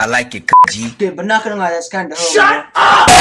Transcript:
I like it, G. Okay, but not gonna lie, that's kind of. Shut up!